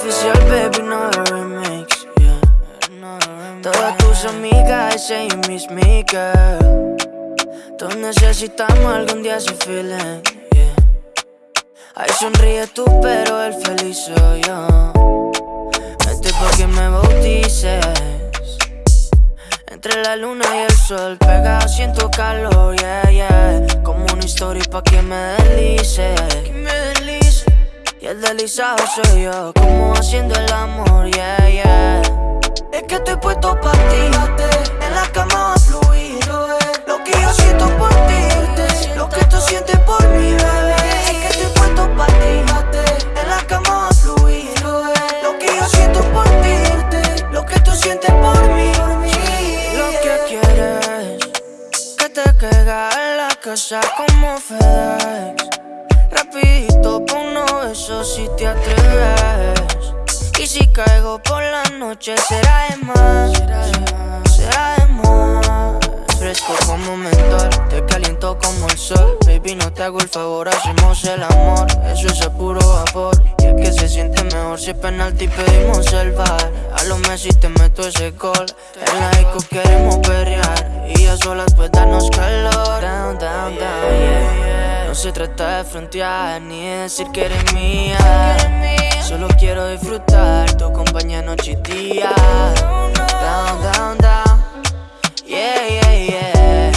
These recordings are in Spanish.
oficial, baby, no remix, yeah. Todas tus amigas you miss me, girl. Todos necesitamos algún día ese feeling, yeah. Ay, sonríe tú, pero el feliz soy yo. Vente pa' que me bautices. Entre la luna y el sol, pegado siento calor, yeah, yeah. Como una historia pa' que me deslice. Que me deslice. Y el deslizado soy yo, como haciendo el amor, yeah, yeah. Es que estoy puesto pa' ti, en la cama va a fluir. Lo que yo siento por ti, lo que tú sientes por mí, bebé. Es que estoy puesto pa' ti, en la cama va a fluir. Lo que yo siento por ti, lo que tú sientes por mí. Lo que quieres, que te caiga en la casa como FedEx. Rapidito pa' uno besos si te atreves. Y si caigo por la noche será de más, será de más. Fresco como mentor, te caliento como el sol. Baby, no te hago el favor, hacemos el amor. Eso es a puro vapor. Y es que se siente mejor si es penalti pedimos el bar. A lo Messi te meto ese gol. En la disco queremos perrear. Y a solas pues darnos calor. Down, down, down, yeah, yeah. No se trata de frontear ni de decir que eres mía. Solo quiero disfrutar tu compañía noche y día. Down, down, down. Yeah, yeah, yeah.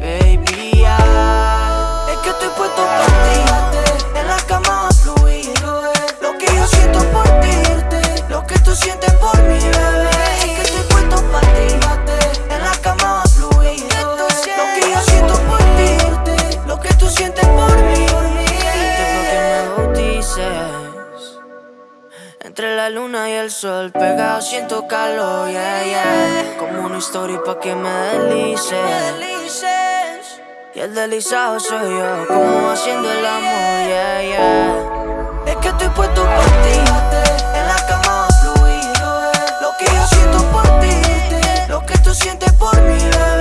Baby, yeah. Es que estoy puesto por ti. En la cama a fluir. Lo que yo siento por ti. Lo que tú sientes por mí, el sol, pegado siento calor, yeah, yeah. Como una historia pa' que me deslice. Y el deslizado soy yo, como haciendo el amor, yeah, yeah. Es que estoy puesto por ti, en la cama a fluir. Lo que yo siento por ti, lo que tú sientes por mí, bebé.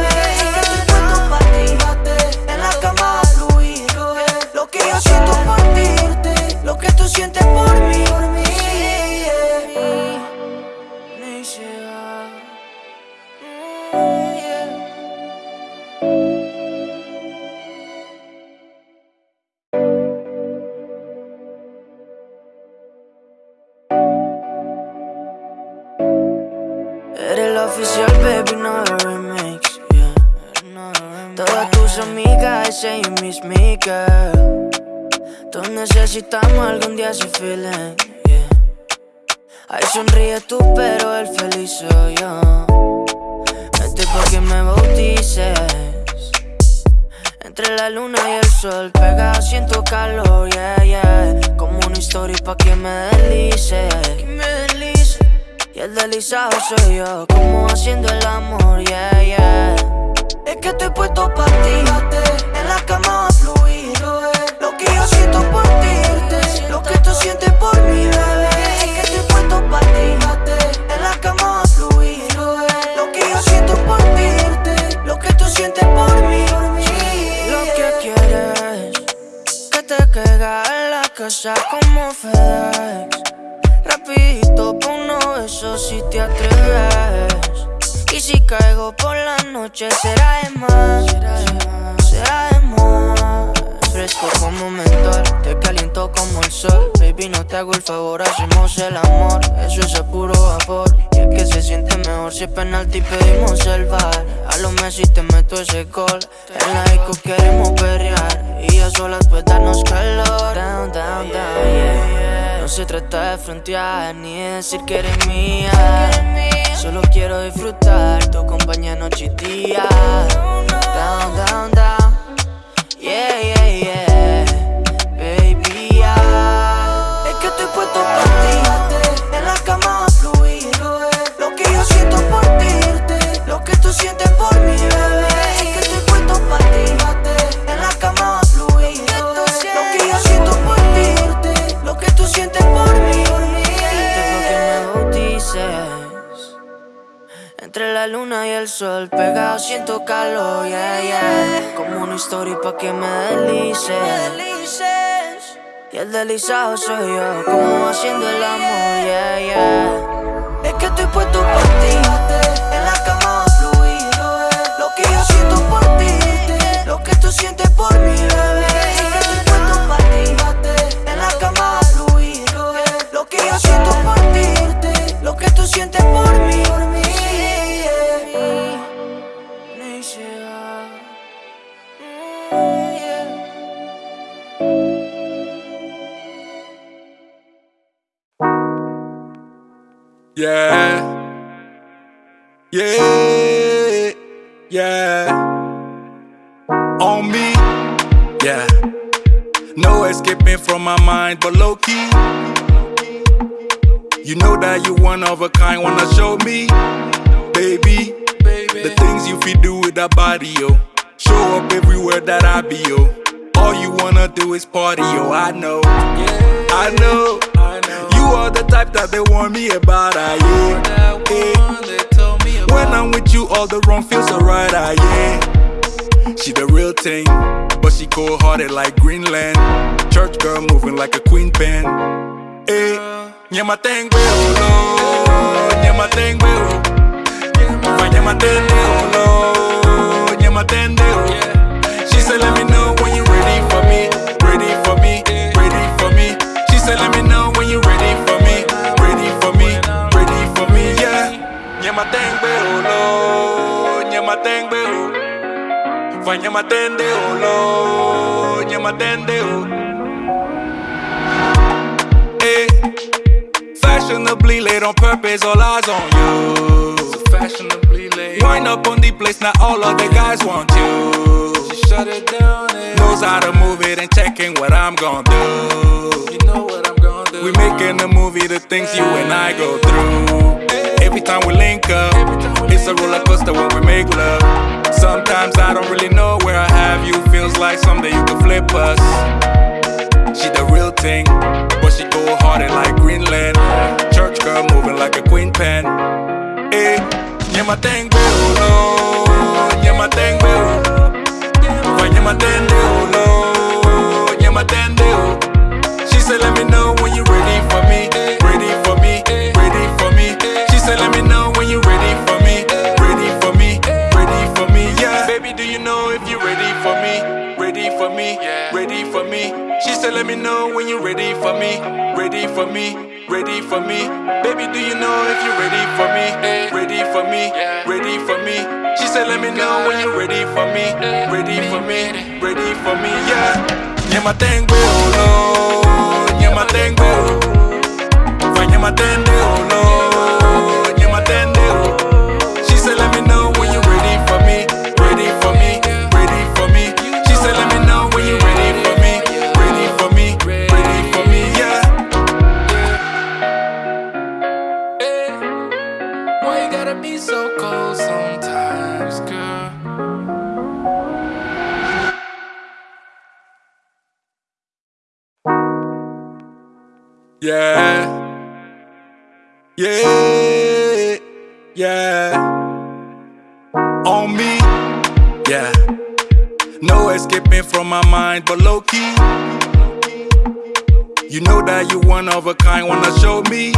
Oficial, baby, no remix. Todas tus amigas you miss me, girl. Todos necesitamos algún día ese feeling, yeah. Ay, sonríe tú, pero el feliz soy yo. Vente pa' que me bautices. Entre la luna y el sol, pegado siento calor, yeah, yeah. Como una historia pa' que me deslice. Y el deslizado soy yo, como haciendo el amor, yeah, yeah. Es que estoy puesto pa' ti, en la cama va a fluir. Lo que yo siento por ti, lo que te atreves. Y si caigo por la noche será de más, será de más. Fresco como mentor, te caliento como el sol. Baby, no te hago el favor, hacemos el amor. Eso es a puro vapor. Y es que se siente mejor si es penalti pedimos el bar. A lo Messi te meto ese gol. En la disco queremos perrear. Y a solas pues darnos calor. Down, down, down, yeah, yeah. No se trata de frontear ni de decir que eres mía. Solo quiero disfrutar tu compañía noche y día. Down, down, down. Yeah, yeah. Bautices. Entre la luna y el sol, pegado siento calor, yeah, yeah. Como una historia pa' que me deslice. Y el deslizado soy yo, como haciendo el amor, yeah, yeah. Es que estoy puesto por ti, en la Yeah. Yeah. Yeah. On me. Yeah. No escaping from my mind, but low key. You know that you one of a kind, wanna show me, baby. The things you feel do with that body, yo. Show up everywhere that I be, yo. All you wanna do is party, yo. I know, I know. You are the type that they warn me about, ah, yeah. yeah. When I'm with you, all the wrong feels alright, ah, yeah. She the real thing, but she cold hearted like Greenland. Church girl moving like a queen pen. Hey, nyama tengwe olo, nyama tengwe o. Nyama tende olo, nyama tende o. She said, let me know when you Nyama tende olo, nyama tende o. Hey, eh, fashionably late on purpose, all eyes on you. So fashionably late. Wind up on the place, now all of the guys want you. She shut it down and knows how to move it and checking what I'm gonna do. You know what I'm gonna do. We making a movie, the things you and I go through. Every time we link up, it's a roller coaster when we make love. Sometimes I don't really know where I have you. Feels like someday you could flip us. She the real thing, but she go hearted like Greenland. Church girl moving like a queen pen. Hey, nyama tengwe ulo, nyama tengwe ulo, nyama tende ulo, me know when you're ready for me, ready for me, ready for me. Baby, do you know if you're ready for me, ready for me, ready for me? She said, let me know when you're ready for me, ready for me, ready for me. Yeah, nyama tengwe ulo, nyama tengwe ulo, nyama tende Yeah. Yeah. Yeah. On me. Yeah. No escaping from my mind, but low key. You know that you one of a kind, wanna show me,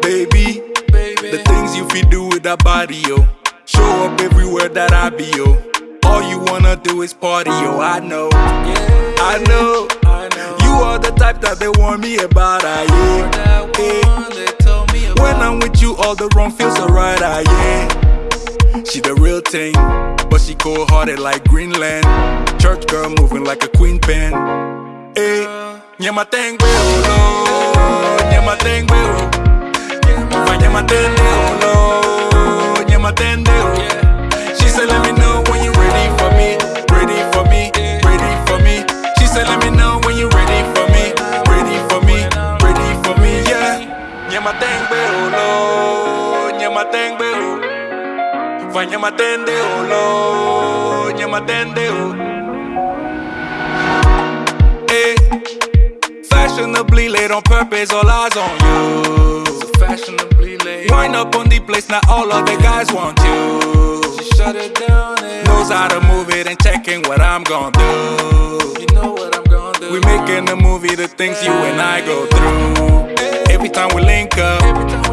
baby. The things you feel do with that body, yo. Show up everywhere that I be, yo. All you wanna do is party, yo. I know, yeah. I know. You are the type that they warn me about, ah, yeah. yeah. When I'm with you, all the wrong feels alright, ah, yeah. She the real thing, but she cold hearted like Greenland. Church girl moving like a queen pen. Hey, nyama tengwe ulo, nyama tengwe ulo. Nyama tende ulo, nyama tende ulo. She said, let me know Nyama tende ulo, nyama tende ulo. Hey, eh, fashionably late on purpose, all eyes on you. So fashionably late. Wind up on the place, now all of the guys want you. She shut it down and knows how to move it and checking what I'm gonna do. You know what I'm gonna do. We making a movie, the things you and I go through. Every time we link up,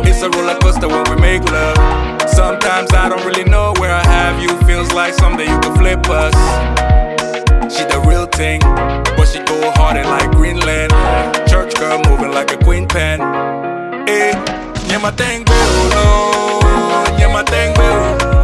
it's a roller coaster when we make love. Sometimes I don't really know where I have you. Feels like someday you could flip us. She the real thing, but she go harder like Greenland. Church girl moving like a queen pen. Eh, yeah, my thing, bro. Yeah, my thing, bro.